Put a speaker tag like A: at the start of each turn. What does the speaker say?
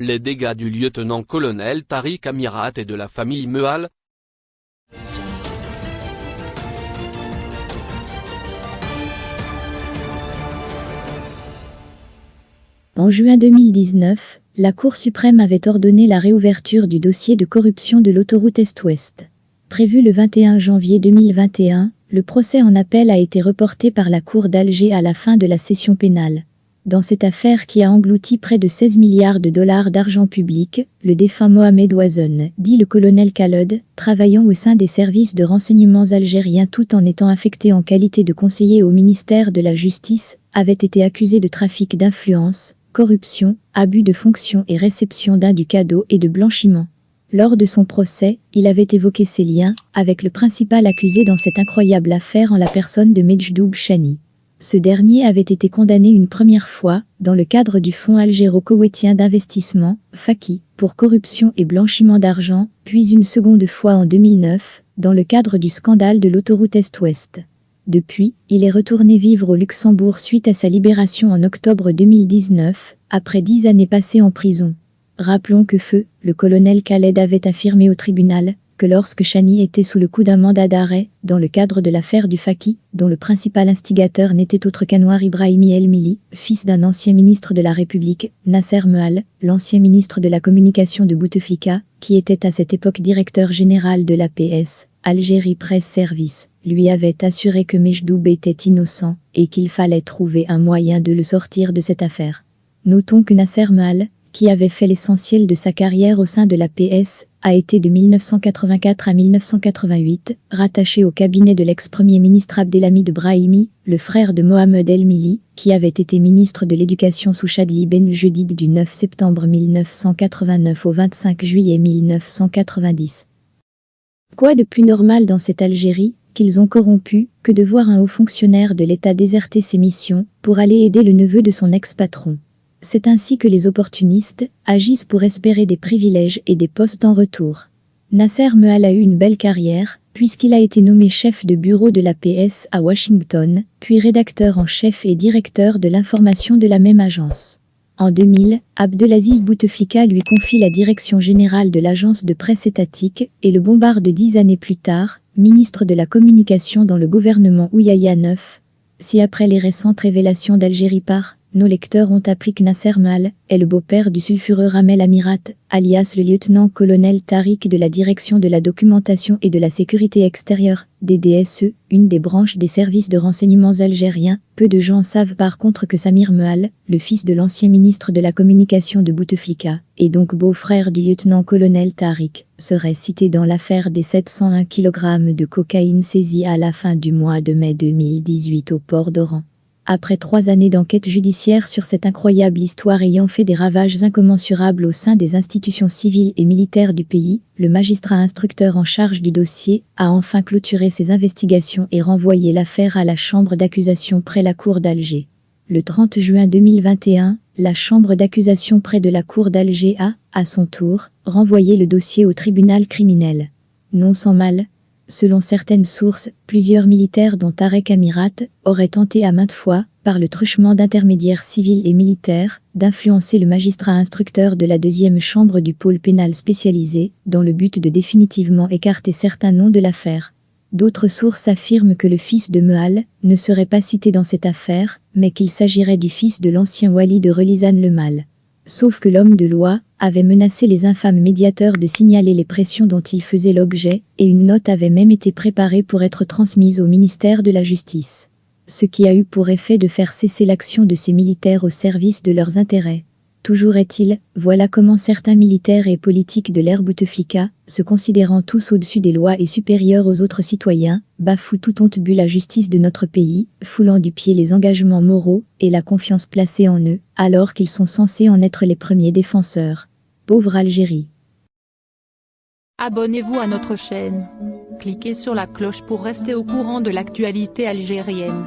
A: Les dégâts du lieutenant-colonel Tariq Amirat et de la famille Mehal,
B: En juin 2019, la Cour suprême avait ordonné la réouverture du dossier de corruption de l'autoroute Est-Ouest. Prévu le 21 janvier 2021, le procès en appel a été reporté par la Cour d'Alger à la fin de la session pénale. Dans cette affaire qui a englouti près de 16 milliards de dollars d'argent public, le défunt Mohamed Ouazen, dit le colonel Khaled, travaillant au sein des services de renseignements algériens tout en étant affecté en qualité de conseiller au ministère de la Justice, avait été accusé de trafic d'influence, corruption, abus de fonction et réception d'un du cadeau et de blanchiment. Lors de son procès, il avait évoqué ses liens avec le principal accusé dans cette incroyable affaire en la personne de Medjdoub Chani. Ce dernier avait été condamné une première fois, dans le cadre du Fonds algéro-koweïtien d'investissement, FAKI, pour corruption et blanchiment d'argent, puis une seconde fois en 2009, dans le cadre du scandale de l'autoroute Est-Ouest. Depuis, il est retourné vivre au Luxembourg suite à sa libération en octobre 2019, après dix années passées en prison. Rappelons que Feu, le colonel Khaled avait affirmé au tribunal que lorsque Chani était sous le coup d'un mandat d'arrêt, dans le cadre de l'affaire du Faki, dont le principal instigateur n'était autre qu'Anwar Ibrahimi El Mili, fils d'un ancien ministre de la République, Nasser Mehal, l'ancien ministre de la communication de Bouteflika, qui était à cette époque directeur général de l'APS, Algérie Presse Service, lui avait assuré que Mejdoub était innocent et qu'il fallait trouver un moyen de le sortir de cette affaire. Notons que Nasser Mal, qui avait fait l'essentiel de sa carrière au sein de la PS, a été de 1984 à 1988 rattaché au cabinet de l'ex-premier ministre Abdelhamid Brahimi, le frère de Mohamed El Mili, qui avait été ministre de l'Éducation sous Chadli Ben Jedid du 9 septembre 1989 au 25 juillet 1990. Quoi de plus normal dans cette Algérie qu'ils ont corrompu que de voir un haut fonctionnaire de l'État déserter ses missions pour aller aider le neveu de son ex-patron? C'est ainsi que les opportunistes agissent pour espérer des privilèges et des postes en retour. Nasser Mehal a eu une belle carrière, puisqu'il a été nommé chef de bureau de l'APS à Washington, puis rédacteur en chef et directeur de l'information de la même agence. En 2000, Abdelaziz Bouteflika lui confie la direction générale de l'agence de presse étatique et le bombarde dix années plus tard, ministre de la Communication dans le gouvernement Ouyaya 9. Si après les récentes révélations d'Algérie par nos lecteurs ont appris que Nasser Mal est le beau-père du sulfureux Ramel Amirat, alias le lieutenant-colonel Tariq de la Direction de la Documentation et de la Sécurité Extérieure, DDSE, une des branches des services de renseignements algériens. Peu de gens savent par contre que Samir Mehal, le fils de l'ancien ministre de la Communication de Bouteflika, et donc beau-frère du lieutenant-colonel Tariq, serait cité dans l'affaire des 701 kg de cocaïne saisie à la fin du mois de mai 2018 au port d'Oran. Après trois années d'enquête judiciaire sur cette incroyable histoire ayant fait des ravages incommensurables au sein des institutions civiles et militaires du pays, le magistrat instructeur en charge du dossier a enfin clôturé ses investigations et renvoyé l'affaire à la chambre d'accusation près la cour d'Alger. Le 30 juin 2021, la chambre d'accusation près de la cour d'Alger a, à son tour, renvoyé le dossier au tribunal criminel. Non sans mal, Selon certaines sources, plusieurs militaires dont Tarek Amirat auraient tenté à maintes fois, par le truchement d'intermédiaires civils et militaires, d'influencer le magistrat instructeur de la deuxième chambre du pôle pénal spécialisé, dans le but de définitivement écarter certains noms de l'affaire. D'autres sources affirment que le fils de Mehal ne serait pas cité dans cette affaire, mais qu'il s'agirait du fils de l'ancien wali de Relizane le Mal. Sauf que l'homme de loi avait menacé les infâmes médiateurs de signaler les pressions dont il faisait l'objet, et une note avait même été préparée pour être transmise au ministère de la Justice. Ce qui a eu pour effet de faire cesser l'action de ces militaires au service de leurs intérêts. Toujours est-il, voilà comment certains militaires et politiques de l'ère Bouteflika, se considérant tous au-dessus des lois et supérieurs aux autres citoyens, bafouent tout honte bu la justice de notre pays, foulant du pied les engagements moraux et la confiance placée en eux, alors qu'ils sont censés en être les premiers défenseurs. Pauvre Algérie.
C: Abonnez-vous à notre chaîne. Cliquez sur la cloche pour rester au courant de l'actualité algérienne.